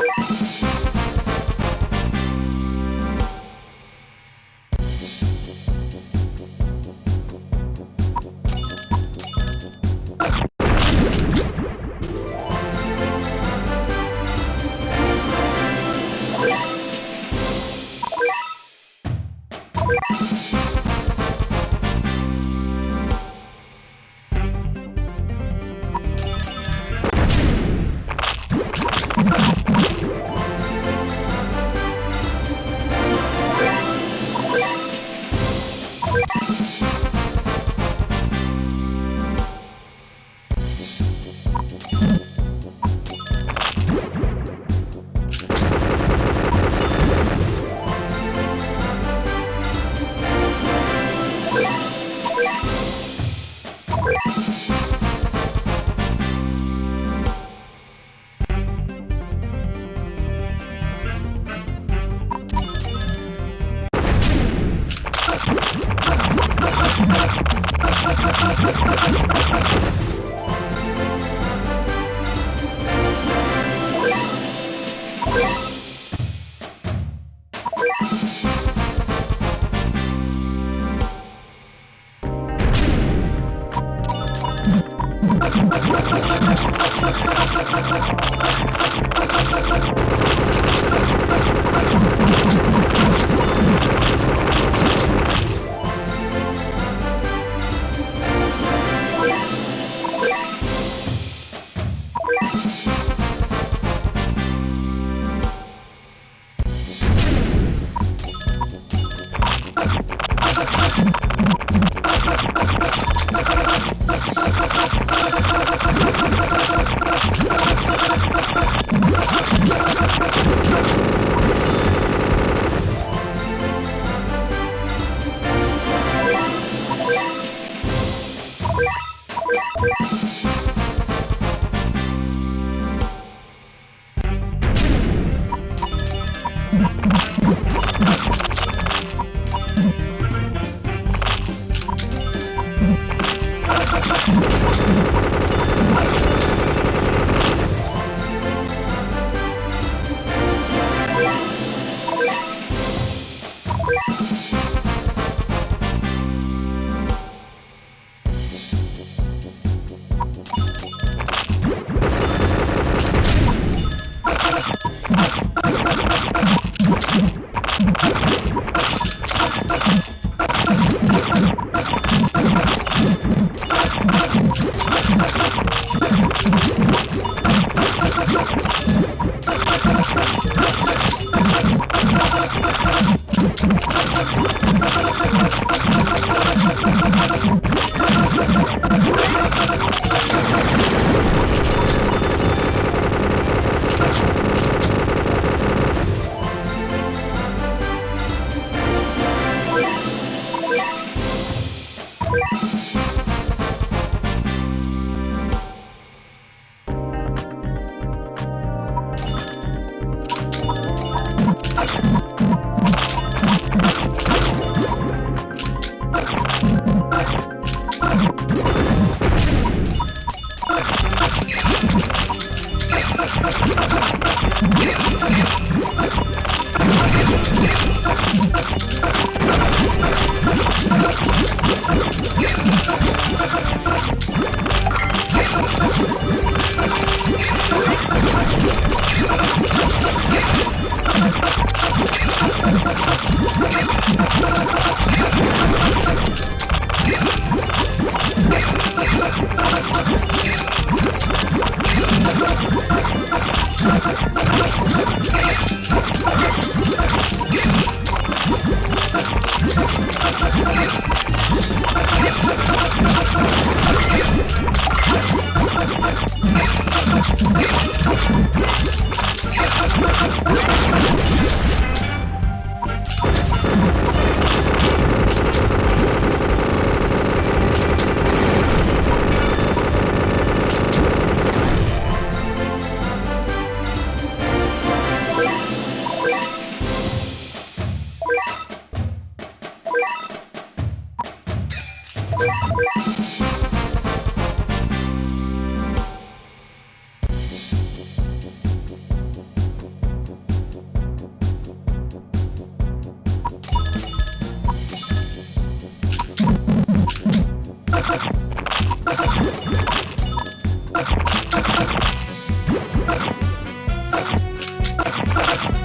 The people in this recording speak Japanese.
you you Thank you. ハハハハ! Yeah. Yeah! Yeah.